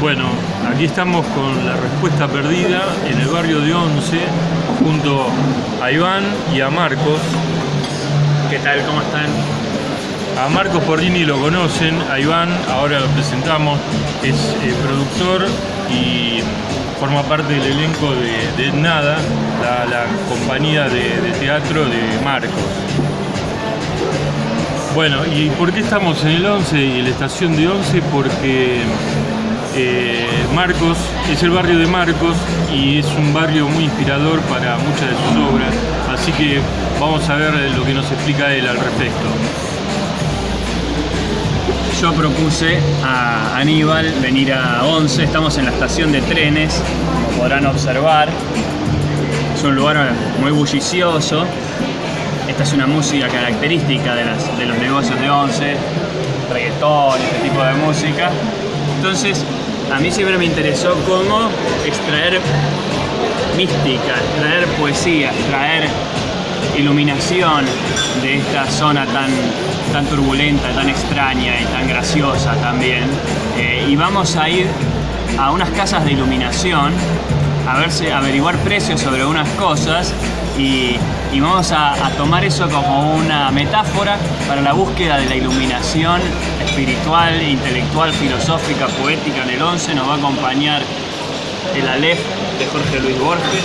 Bueno, aquí estamos con la respuesta perdida en el barrio de Once, junto a Iván y a Marcos. ¿Qué tal? ¿Cómo están? A Marcos Porrini lo conocen, a Iván ahora lo presentamos, es eh, productor y forma parte del elenco de, Nada, la, la compañía de, de teatro de Marcos. Bueno, ¿y por qué estamos en el 11 y en la estación de 11? Porque eh, Marcos es el barrio de Marcos y es un barrio muy inspirador para muchas de sus obras, así que vamos a ver lo que nos explica él al respecto. Yo propuse a Aníbal venir a 11, estamos en la estación de trenes, como podrán observar. Es un lugar muy bullicioso. Esta es una música característica de, de los negocios de 11, reggaetón, este tipo de música. Entonces, a mí siempre me interesó cómo extraer mística, extraer poesía, extraer iluminación de esta zona tan, tan turbulenta, tan extraña y tan graciosa también. Eh, y vamos a ir a unas casas de iluminación a ver si- averiguar precios sobre unas cosas y, y vamos a, tomar eso como una metáfora para la búsqueda de la iluminación espiritual, intelectual, filosófica, poética en el 11. Nos va a acompañar el Aleph de Jorge Luis Borges,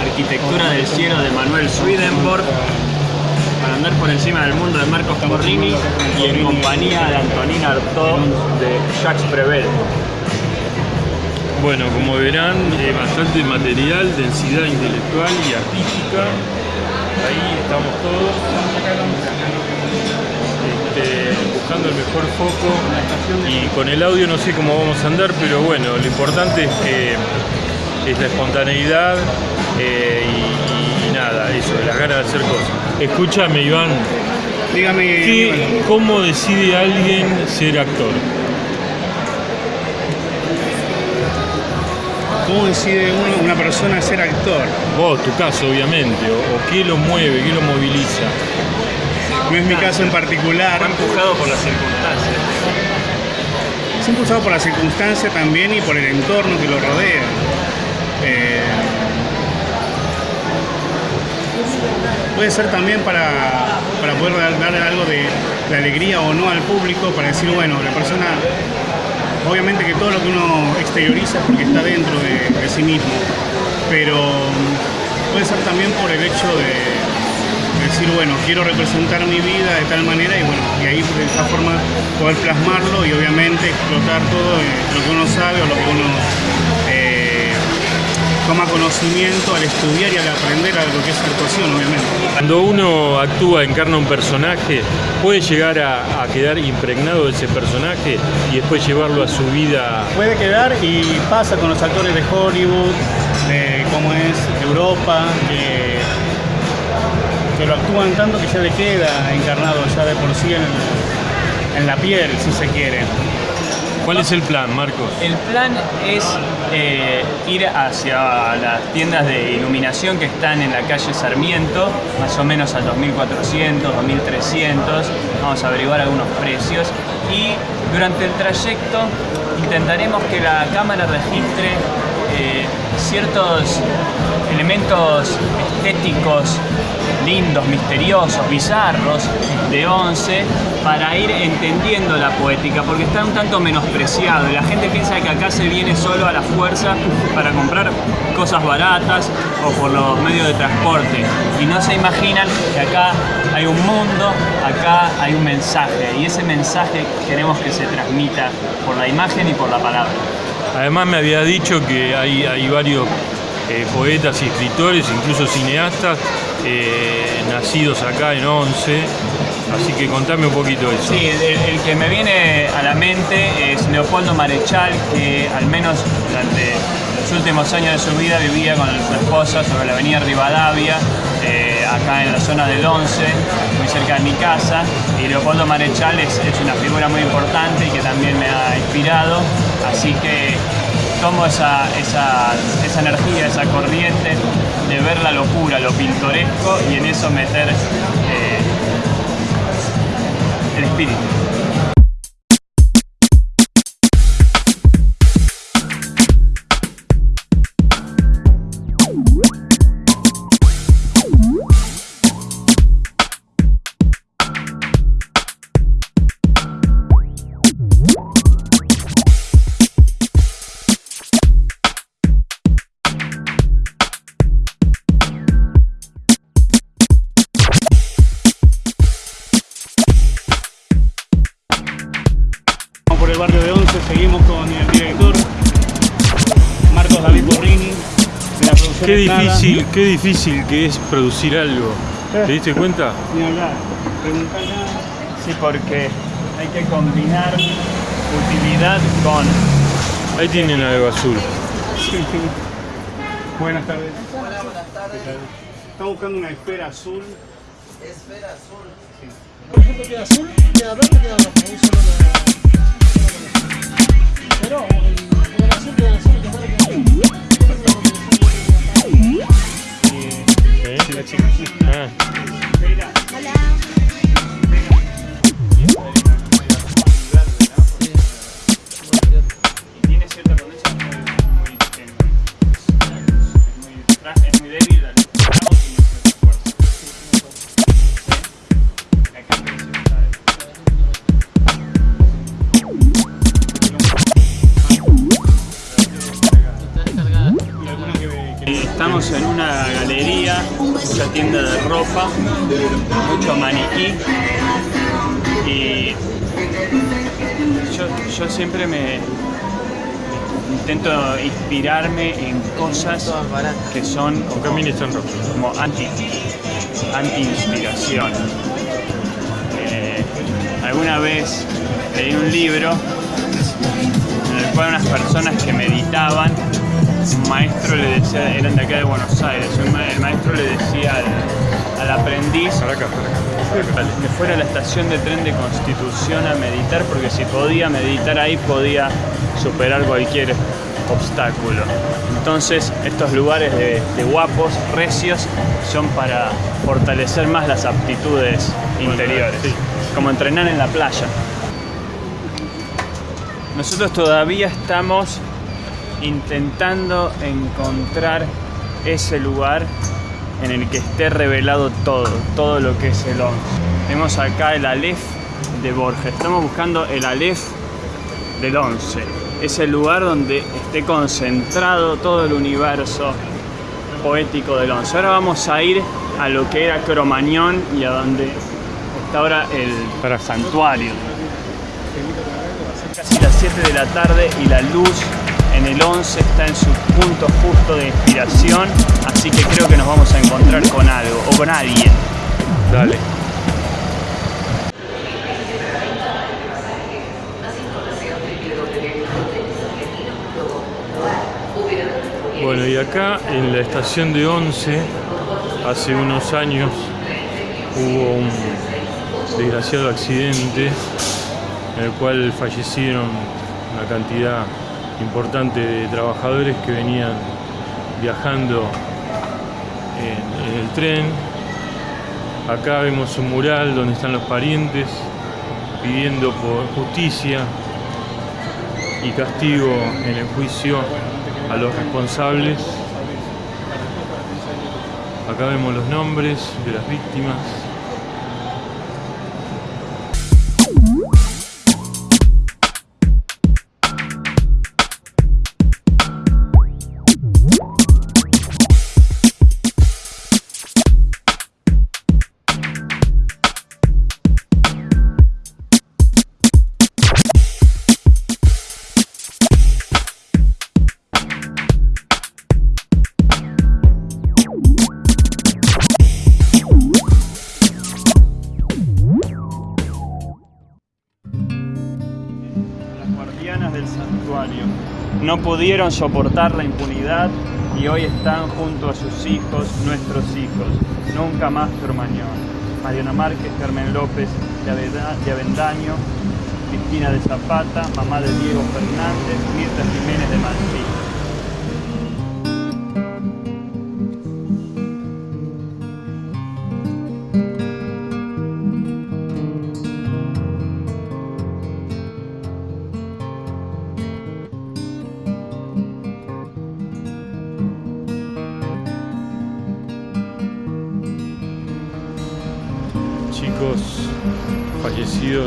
Arquitectura del cielo de Manuel Swedenborg, para andar por encima del mundo de Marcos Porrini y en compañía de Antonina Artaud de Jacques Prevel. Bueno, como verán, eh, bastante material, densidad intelectual y artística. Ahí estamos todos este, buscando el mejor foco y con el audio no sé cómo vamos a andar, pero bueno, lo importante es que es la espontaneidad eh, y, y nada, eso, las ganas de hacer cosas. Escúchame, Iván, Dígame, ¿qué- Aníbal. ¿cómo decide alguien ser actor? ¿Cómo decide uno- una persona ser actor? Vos, tu caso, obviamente, o, o qué lo mueve, qué lo moviliza. No es mi caso en particular. Fue empujado por las circunstancias. Es impulsado por la circunstancia también y por el entorno que lo rodea. Eh, puede ser también para, para poder dar, dar algo de, de alegría o no al público, para decir, bueno, la persona, obviamente que todo lo que uno exterioriza es porque está dentro de, sí mismo, pero mm, puede ser también por el hecho de decir, bueno, quiero representar mi vida de tal manera y bueno, y ahí de esa forma poder plasmarlo y obviamente explotar todo eh, lo que uno sabe o lo que uno toma conocimiento al estudiar y al aprender a lo que es actuación, obviamente. Cuando uno actúa, encarna un personaje, puede llegar a, a quedar impregnado de ese personaje y después llevarlo a su vida. Puede quedar y pasa con los actores de Hollywood, de cómo es Europa, que, que lo actúan tanto que ya le queda encarnado ya de por sí en, en la piel, si se quiere. ¿Cuál es el plan, Marcos? El plan es eh, ir hacia las tiendas de iluminación que están en la calle Sarmiento, más o menos a 2400, 2300. Vamos a averiguar algunos precios y durante el trayecto intentaremos que la cámara registre eh, ciertos elementos estéticos lindos, misteriosos, bizarros de Once para ir entendiendo la poética porque está un tanto menospreciado. La gente piensa que acá se viene solo a la fuerza para comprar cosas baratas o por los medios de transporte. Y no se imaginan que acá hay un mundo, acá hay un mensaje. Y ese mensaje queremos que se transmita por la imagen y por la palabra. Además me había dicho que hay varios eh, poetas y escritores, incluso cineastas, eh, nacidos acá en Once. Así que contame un poquito eso. Sí, el, el que me viene a la mente es Leopoldo Marechal, que al menos durante los últimos años de su vida vivía con su esposa sobre la avenida Rivadavia, eh, acá en la zona del 11, muy cerca de mi casa. Y Leopoldo Marechal es, es una figura muy importante y que también me ha inspirado. Así que tomo esa, esa, esa energía, esa corriente de ver la locura, lo pintoresco y en eso meter eh, el espíritu. Qué difícil que es producir algo. ¿Te diste cuenta? Ni hablar. Sí, porque hay que combinar utilidad con Ahí tienen algo azul. Buenas tardes. Buenas tardes. Estamos buscando una esfera azul. Por ejemplo, queda azul, queda verde, queda rojo. Un solo lo- Pero el, queda azul, queda azul, queda verde, queda ¿Eh? La cosas que son rojos. como anti, anti-inspiración. Eh, alguna vez leí un libro en el cual unas personas que meditaban, un maestro le decía, eran de acá de Buenos Aires, el maestro le decía al, al aprendiz Para acá, para acá. que fuera a la estación de tren de Constitución a meditar, porque si podía meditar ahí podía superar cualquier obstáculo. Entonces estos lugares de, de guapos, recios, son para fortalecer más las aptitudes interiores, sí. como entrenar en la playa. Nosotros todavía estamos intentando encontrar ese lugar en el que esté revelado todo, todo lo que es el 11. Tenemos acá el Aleph de Borges, estamos buscando el Aleph del 11. Es el lugar donde esté concentrado todo el universo poético del 11. Ahora vamos a ir a lo que era Cromañón y a donde está ahora el Pará. santuario. Casi las 7 de la tarde y la luz en el 11 está en su punto justo de inspiración, así que creo que nos vamos a encontrar con algo o con alguien. Dale. Bueno, y acá en la estación de Once, hace unos años, hubo un desgraciado accidente en el cual fallecieron una cantidad importante de trabajadores que venían viajando en, en el tren. Acá vemos un mural donde están los parientes pidiendo por justicia y castigo en el juicio a los responsables. Acá vemos los nombres de las víctimas. No pudieron soportar la impunidad y hoy están junto a sus hijos, nuestros hijos. Nunca más Cromañón. Mariana Márquez, Carmen López de Avendaño, Cristina de Zapata, mamá de Diego Fernández, Mirta Jiménez de Manfil. En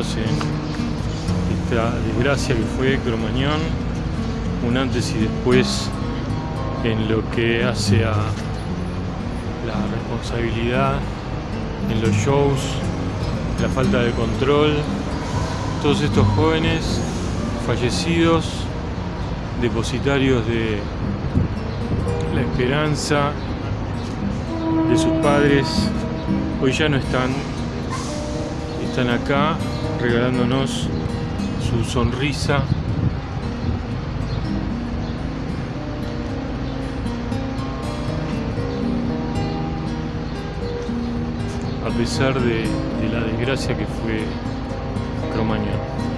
esta desgracia que fue Cromañón, un antes y después en lo que hace a la responsabilidad en los shows, la falta de control, todos estos jóvenes fallecidos, depositarios de la esperanza de sus padres hoy ya no están. Están acá regalándonos su sonrisa. A pesar de, la desgracia que fue Cromañón.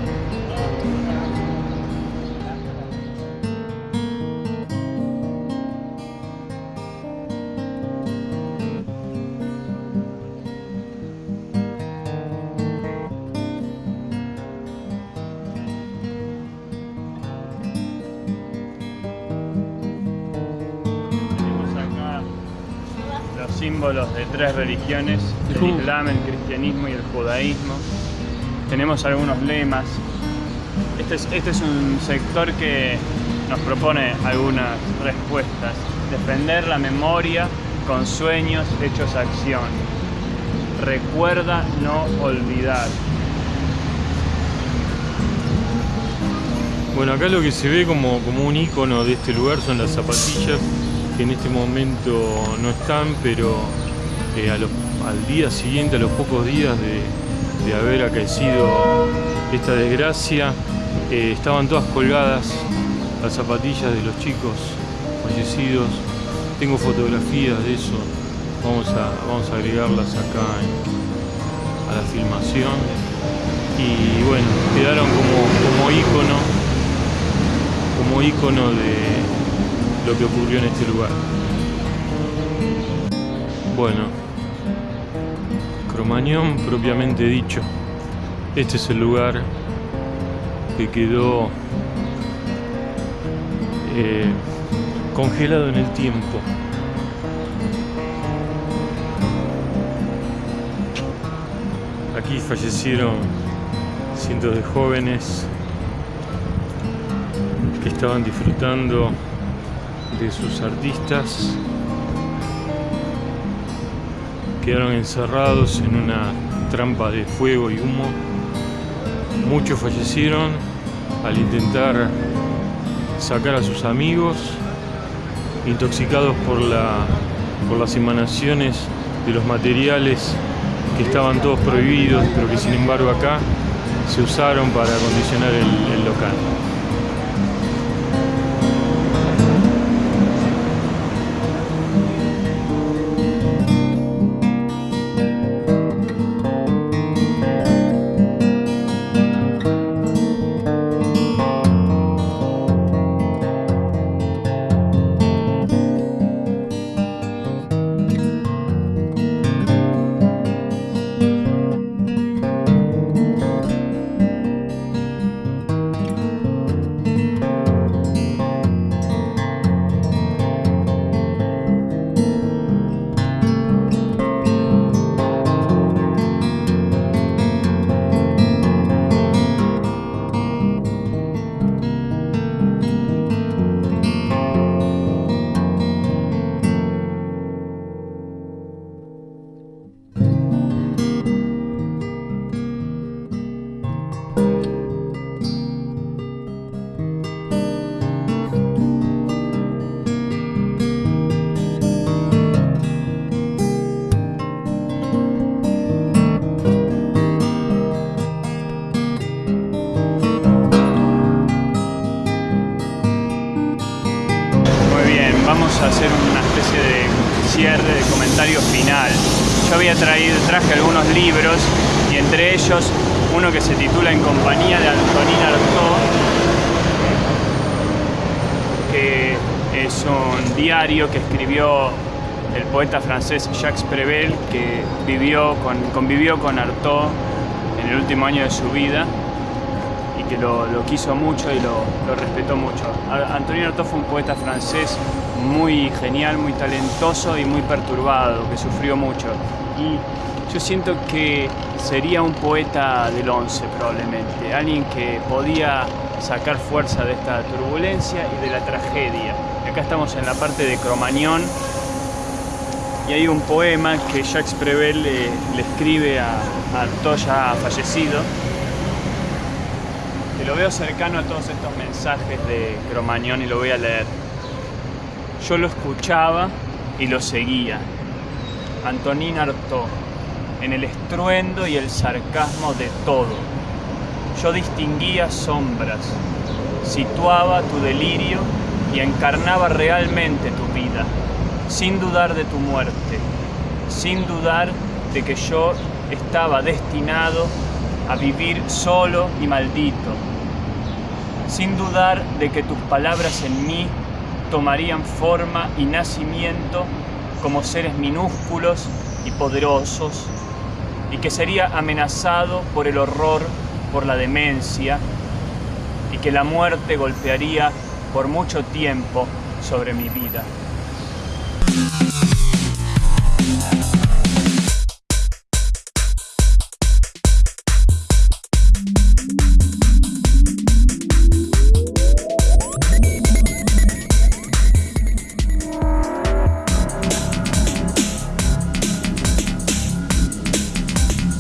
Tres religiones, el. Islam, el cristianismo y el judaísmo. Tenemos algunos lemas. Este es, este es un sector que nos propone algunas respuestas. Defender la memoria con sueños hechos acción. Recuerda no olvidar. Bueno, acá lo que se ve como, como un icono de este lugar son las zapatillas, que en este momento no están, pero eh, al día siguiente, a los pocos días de, haber acaecido esta desgracia, eh, estaban todas colgadas las zapatillas de los chicos fallecidos. Tengo fotografías de eso, vamos a, vamos a agregarlas acá a la filmación. Y bueno, quedaron como, como icono como icono de lo que ocurrió en este lugar. Bueno, Cromañón propiamente dicho, este es el lugar que quedó eh, congelado en el tiempo. Aquí fallecieron cientos de jóvenes que estaban disfrutando de sus artistas. Quedaron encerrados en una trampa de fuego y humo. Muchos fallecieron al intentar sacar a sus amigos, intoxicados por, la, por las emanaciones de los materiales que estaban todos prohibidos, pero que sin embargo acá se usaron para acondicionar el- el local. Una especie de cierre, de comentario final. Yo había traído, traje algunos libros y entre ellos uno que se titula En compañía de Antonin Artaud, que es un diario que escribió el poeta francés Jacques Prével, que vivió con, convivió con Artaud en el último año de su vida y que lo, quiso mucho y lo, lo respetó mucho. Antonio Artaud fue un poeta francés muy genial, muy talentoso y muy perturbado, que sufrió mucho. Y yo siento que sería un poeta del 11 probablemente, alguien que podía sacar fuerza de esta turbulencia y de la tragedia. Acá estamos en la parte de Cromañón y hay un poema que Jacques Prével le, le escribe a, a Artaud ya fallecido, que lo veo cercano a todos estos mensajes de Cromañón y lo voy a leer. Yo lo escuchaba y lo seguía. Antonín Artaud, en el estruendo y el sarcasmo de todo. Yo distinguía sombras, situaba tu delirio y encarnaba realmente tu vida, sin dudar de tu muerte, sin dudar de que yo estaba destinado a vivir solo y maldito, sin dudar de que tus palabras en mí tomarían forma y nacimiento como seres minúsculos y poderosos, y que sería amenazado por el horror, por la demencia, y que la muerte golpearía por mucho tiempo sobre mi vida.